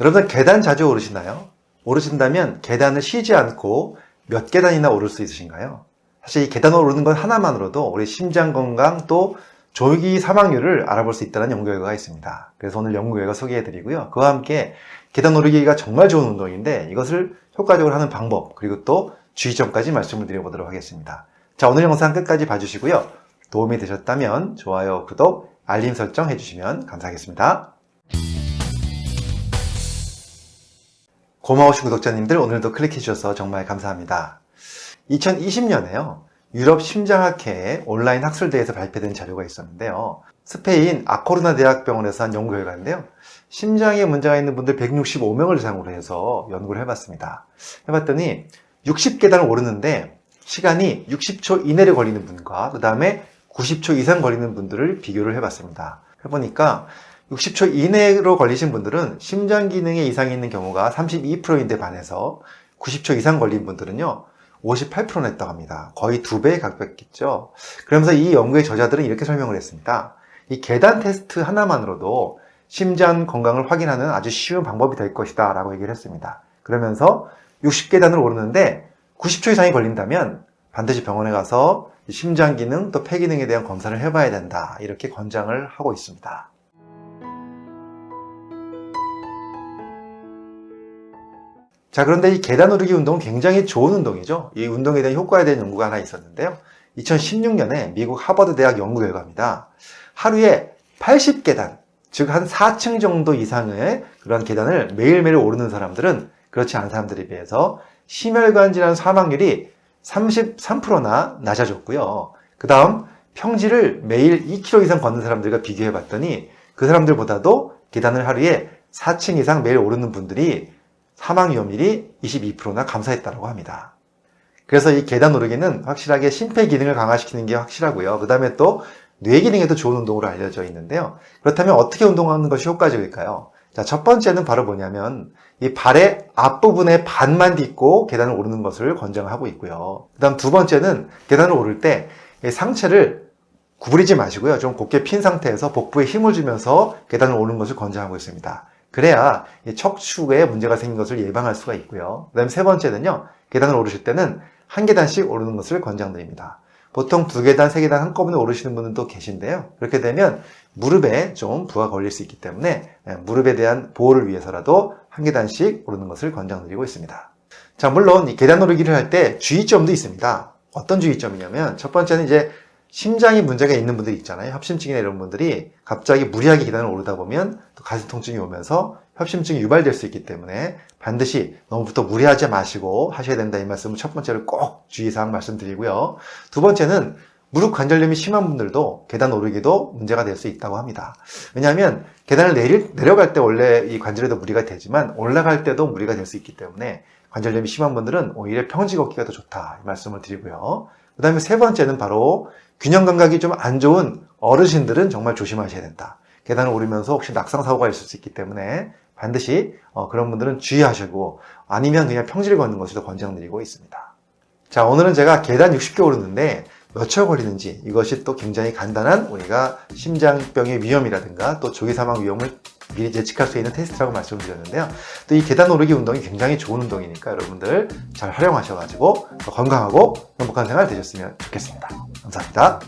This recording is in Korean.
여러분 계단 자주 오르시나요? 오르신다면 계단을 쉬지 않고 몇 계단이나 오를 수 있으신가요? 사실 이 계단 오르는 것 하나만으로도 우리 심장 건강 또 조기 사망률을 알아볼 수 있다는 연구 결과가 있습니다. 그래서 오늘 연구 결과 소개해 드리고요. 그와 함께 계단 오르기가 정말 좋은 운동인데 이것을 효과적으로 하는 방법 그리고 또 주의점까지 말씀을 드려보도록 하겠습니다. 자 오늘 영상 끝까지 봐주시고요. 도움이 되셨다면 좋아요, 구독, 알림 설정 해주시면 감사하겠습니다. 고마우신 구독자님들 오늘도 클릭해 주셔서 정말 감사합니다. 2020년에요. 유럽 심장학회 온라인 학술대회에서 발표된 자료가 있었는데요. 스페인 아코르나 대학병원에서 한 연구 결과인데요. 심장에 문제가 있는 분들 165명을 대상으로 해서 연구를 해봤습니다. 해봤더니 60계단을 오르는데 시간이 60초 이내로 걸리는 분과 그 다음에 90초 이상 걸리는 분들을 비교를 해봤습니다. 해보니까 60초 이내로 걸리신 분들은 심장 기능에 이상이 있는 경우가 32%인데 반해서 90초 이상 걸린 분들은요 58%나 했다고 합니다. 거의 두 배에 가깝겠죠. 그러면서 이 연구의 저자들은 이렇게 설명을 했습니다. 이 계단 테스트 하나만으로도 심장 건강을 확인하는 아주 쉬운 방법이 될 것이다 라고 얘기를 했습니다. 그러면서 60계단을 오르는데 90초 이상이 걸린다면 반드시 병원에 가서 심장 기능 또 폐 기능에 대한 검사를 해봐야 된다 이렇게 권장을 하고 있습니다. 자 그런데 이 계단 오르기 운동은 굉장히 좋은 운동이죠. 이 운동에 대한 효과에 대한 연구가 하나 있었는데요. 2016년에 미국 하버드 대학 연구 결과입니다. 하루에 80계단, 즉 한 4층 정도 이상의 그런 계단을 매일매일 오르는 사람들은 그렇지 않은 사람들에 비해서 심혈관 질환 사망률이 33%나 낮아졌고요. 그 다음 평지를 매일 2km 이상 걷는 사람들과 비교해 봤더니 그 사람들보다도 계단을 하루에 4층 이상 매일 오르는 분들이 사망 위험률이 22%나 감소했다고 합니다. 그래서 이 계단 오르기는 확실하게 심폐 기능을 강화시키는 게 확실하고요. 그 다음에 또 뇌 기능에도 좋은 운동으로 알려져 있는데요. 그렇다면 어떻게 운동하는 것이 효과적일까요? 자, 첫 번째는 바로 뭐냐면 이 발의 앞부분에 반만 딛고 계단을 오르는 것을 권장하고 있고요. 그 다음 두 번째는 계단을 오를 때 상체를 구부리지 마시고요. 좀 곧게 핀 상태에서 복부에 힘을 주면서 계단을 오르는 것을 권장하고 있습니다. 그래야 척추에 문제가 생긴 것을 예방할 수가 있고요. 그 다음 세 번째는요. 계단을 오르실 때는 한 계단씩 오르는 것을 권장드립니다. 보통 두 계단, 세 계단 한꺼번에 오르시는 분들도 계신데요. 그렇게 되면 무릎에 좀 부하 걸릴 수 있기 때문에 예, 무릎에 대한 보호를 위해서라도 한 계단씩 오르는 것을 권장드리고 있습니다. 자, 물론 이 계단 오르기를 할 때 주의점도 있습니다. 어떤 주의점이냐면 첫 번째는 이제 심장이 문제가 있는 분들이 있잖아요. 협심증이나 이런 분들이 갑자기 무리하게 계단을 오르다 보면 또 가슴 통증이 오면서 협심증이 유발될 수 있기 때문에 반드시 너무부터 무리하지 마시고 하셔야 된다 이 말씀을 첫 번째로 꼭 주의사항 말씀드리고요. 두 번째는 무릎 관절염이 심한 분들도 계단 오르기도 문제가 될 수 있다고 합니다. 왜냐하면 계단을 내릴, 내려갈 때 원래 이 관절에도 무리가 되지만 올라갈 때도 무리가 될 수 있기 때문에 관절염이 심한 분들은 오히려 평지 걷기가 더 좋다 이 말씀을 드리고요. 그 다음에 세 번째는 바로 균형 감각이 좀 안 좋은 어르신들은 정말 조심하셔야 된다. 계단을 오르면서 혹시 낙상 사고가 있을 수 있기 때문에 반드시 어, 그런 분들은 주의하시고 아니면 그냥 평지를 걷는 것을 권장드리고 있습니다. 자 오늘은 제가 계단 60개 오르는데 몇 초 걸리는지 이것이 또 굉장히 간단한 우리가 심장병의 위험이라든가 또 조기 사망 위험을 미리 예측할 수 있는 테스트라고 말씀을 드렸는데요. 또 이 계단 오르기 운동이 굉장히 좋은 운동이니까 여러분들 잘 활용하셔가지고 건강하고 행복한 생활 되셨으면 좋겠습니다. 감사합니다.